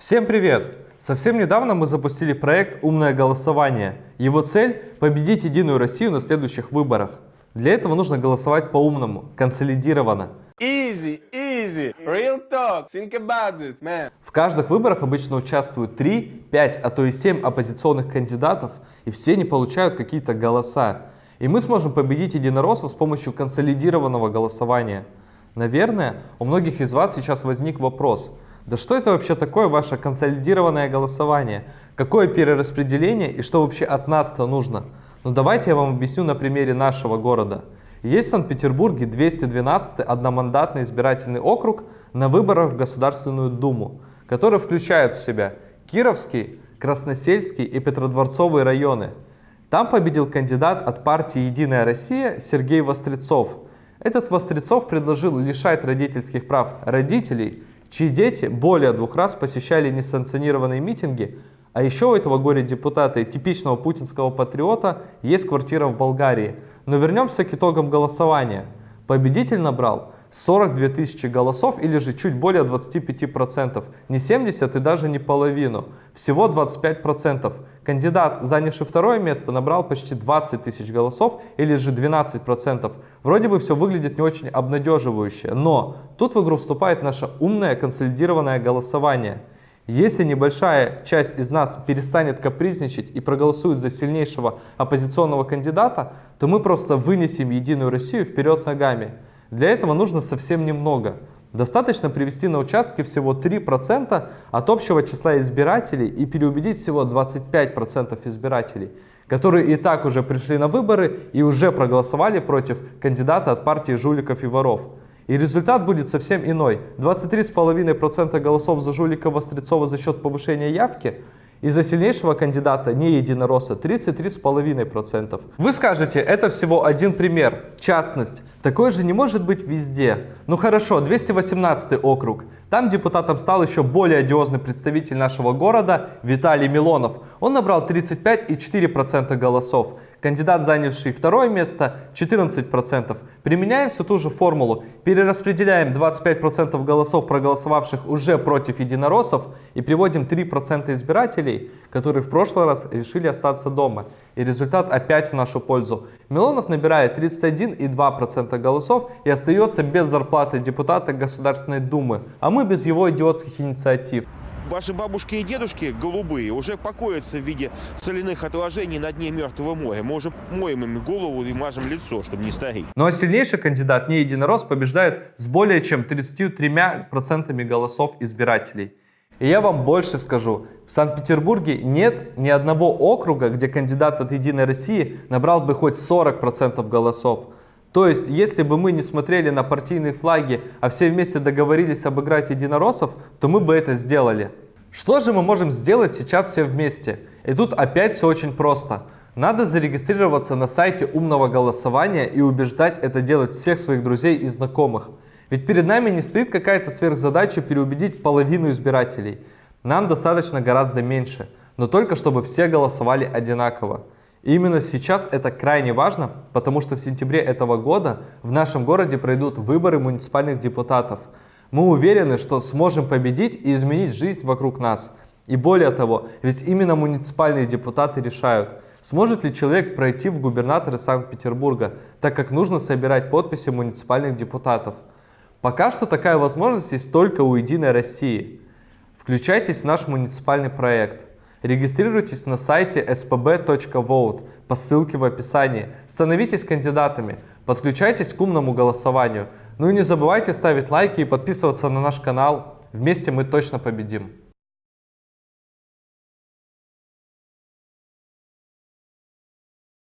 Всем привет! Совсем недавно мы запустили проект «Умное голосование». Его цель – победить Единую Россию на следующих выборах. Для этого нужно голосовать по-умному, консолидированно. Easy, easy, real talk, think about this, man. В каждых выборах обычно участвуют 3, 5, а то и 7 оппозиционных кандидатов, и все не получают какие-то голоса. И мы сможем победить единороссов с помощью консолидированного голосования. Наверное, у многих из вас сейчас возник вопрос – да что это вообще такое ваше консолидированное голосование? Какое перераспределение и что вообще от нас-то нужно? Ну давайте я вам объясню на примере нашего города. Есть в Санкт-Петербурге 212 одномандатный избирательный округ на выборах в Государственную Думу, который включает в себя Кировский, Красносельский и Петродворцовые районы. Там победил кандидат от партии «Единая Россия» Сергей Вострецов. Этот Вострецов предложил лишать родительских прав родителей чьи дети более двух раз посещали несанкционированные митинги, а еще у этого горе-депутата и типичного путинского патриота есть квартира в Болгарии. Но вернемся к итогам голосования. Победитель набрал 42 тысячи голосов или же чуть более 25%, не 70 и даже не половину, всего 25%. Кандидат, занявший второе место, набрал почти 20 тысяч голосов или же 12%. Вроде бы все выглядит не очень обнадеживающе, но тут в игру вступает наше умное консолидированное голосование. Если небольшая часть из нас перестанет капризничать и проголосует за сильнейшего оппозиционного кандидата, то мы просто вынесем Единую Россию вперед ногами. Для этого нужно совсем немного. Достаточно привести на участке всего 3% от общего числа избирателей и переубедить всего 25% избирателей, которые и так уже пришли на выборы и уже проголосовали против кандидата от партии жуликов и воров. И результат будет совсем иной. 23,5% голосов за жулика Вострецова за счет повышения явки – из-за сильнейшего кандидата не единоросса 33,5%. Вы скажете, это всего один пример, частность. Такое же не может быть везде. Ну хорошо, 218 округ. Там депутатом стал еще более одиозный представитель нашего города Виталий Милонов. Он набрал 35,4% голосов. Кандидат, занявший второе место, 14%. Применяем всю ту же формулу. Перераспределяем 25% голосов, проголосовавших уже против единороссов, и приводим 3% избирателей, которые в прошлый раз решили остаться дома. И результат опять в нашу пользу. Милонов набирает 31,2% голосов и остается без зарплаты депутата Государственной Думы, а мы без его идиотских инициатив. Ваши бабушки и дедушки голубые уже покоятся в виде соляных отложений на дне Мертвого моря. Мы уже моем им голову и мажем лицо, чтобы не стареть. Ну а сильнейший кандидат, не единорос, побеждает с более чем 33% голосов избирателей. И я вам больше скажу, в Санкт-Петербурге нет ни одного округа, где кандидат от Единой России набрал бы хоть 40% голосов. То есть, если бы мы не смотрели на партийные флаги, а все вместе договорились обыграть единороссов, то мы бы это сделали. Что же мы можем сделать сейчас все вместе? И тут опять все очень просто. Надо зарегистрироваться на сайте умного голосования и убеждать это делать всех своих друзей и знакомых. Ведь перед нами не стоит какая-то сверхзадача переубедить половину избирателей. Нам достаточно гораздо меньше, но только чтобы все голосовали одинаково. Именно сейчас это крайне важно, потому что в сентябре этого года в нашем городе пройдут выборы муниципальных депутатов. Мы уверены, что сможем победить и изменить жизнь вокруг нас. И более того, ведь именно муниципальные депутаты решают, сможет ли человек пройти в губернаторы Санкт-Петербурга, так как нужно собирать подписи муниципальных депутатов. Пока что такая возможность есть только у Единой России. Включайтесь в наш муниципальный проект. Регистрируйтесь на сайте spb.vote по ссылке в описании. Становитесь кандидатами, подключайтесь к умному голосованию. Ну и не забывайте ставить лайки и подписываться на наш канал. Вместе мы точно победим.